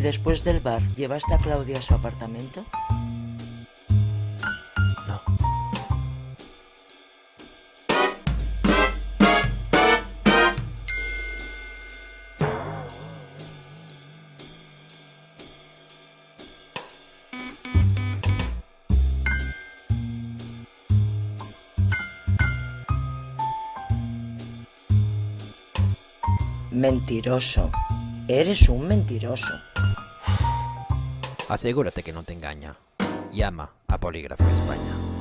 después del bar, llevaste a Claudia a su apartamento? No. Mentiroso. Eres un mentiroso. Asegúrate que no te engaña. Llama a Polígrafo España.